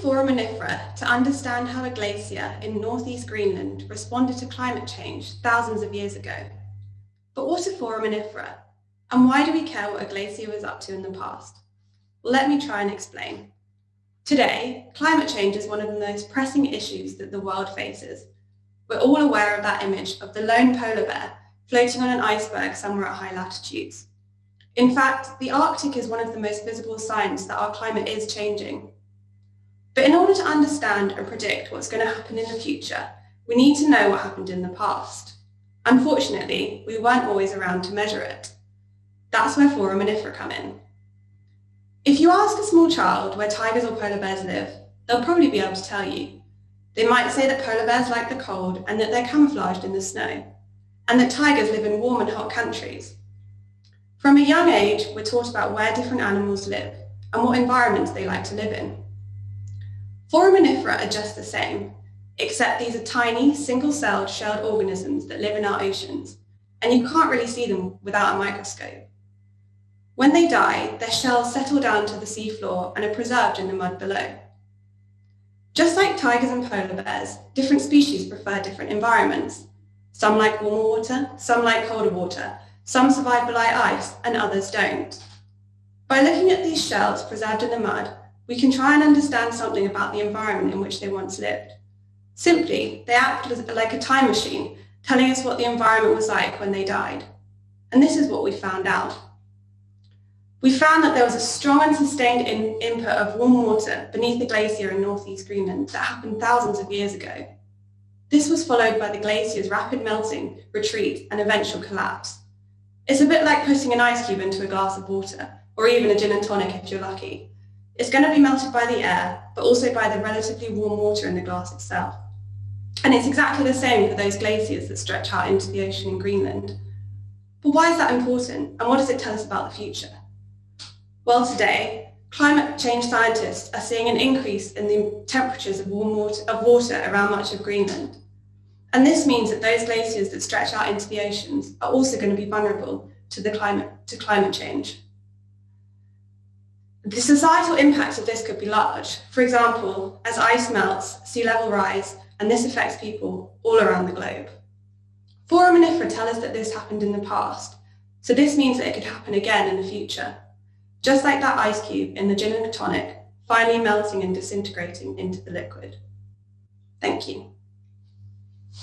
foraminifera to understand how a glacier in northeast Greenland responded to climate change thousands of years ago. But what are foraminifera? And why do we care what a glacier was up to in the past? Well, let me try and explain. Today, climate change is one of the most pressing issues that the world faces. We're all aware of that image of the lone polar bear floating on an iceberg somewhere at high latitudes. In fact, the Arctic is one of the most visible signs that our climate is changing. But in order to understand and predict what's going to happen in the future, we need to know what happened in the past. Unfortunately, we weren't always around to measure it. That's where foraminifera come in. If you ask a small child where tigers or polar bears live, they'll probably be able to tell you. They might say that polar bears like the cold and that they're camouflaged in the snow, and that tigers live in warm and hot countries. From a young age, we're taught about where different animals live and what environments they like to live in. Foraminifera are just the same, except these are tiny, single-celled shelled organisms that live in our oceans, and you can't really see them without a microscope. When they die, their shells settle down to the seafloor and are preserved in the mud below. Just like tigers and polar bears, different species prefer different environments. Some like warmer water, some like colder water, some survive below ice and others don't. By looking at these shells preserved in the mud, we can try and understand something about the environment in which they once lived. Simply, they act like a time machine, telling us what the environment was like when they died. And this is what we found out. We found that there was a strong and sustained in input of warm water beneath the glacier in northeast Greenland that happened thousands of years ago. This was followed by the glacier's rapid melting, retreat, and eventual collapse. It's a bit like putting an ice cube into a glass of water, or even a gin and tonic if you're lucky. It's going to be melted by the air, but also by the relatively warm water in the glass itself. And it's exactly the same for those glaciers that stretch out into the ocean in Greenland. But why is that important, and what does it tell us about the future? Well, today, climate change scientists are seeing an increase in the temperatures of, warm water, of water around much of Greenland. And this means that those glaciers that stretch out into the oceans are also going to be vulnerable to, the climate, to climate change. The societal impacts of this could be large. For example, as ice melts, sea level rise, and this affects people all around the globe. Foraminifera tell us that this happened in the past, so this means that it could happen again in the future just like that ice cube in the gin and tonic, finally melting and disintegrating into the liquid. Thank you.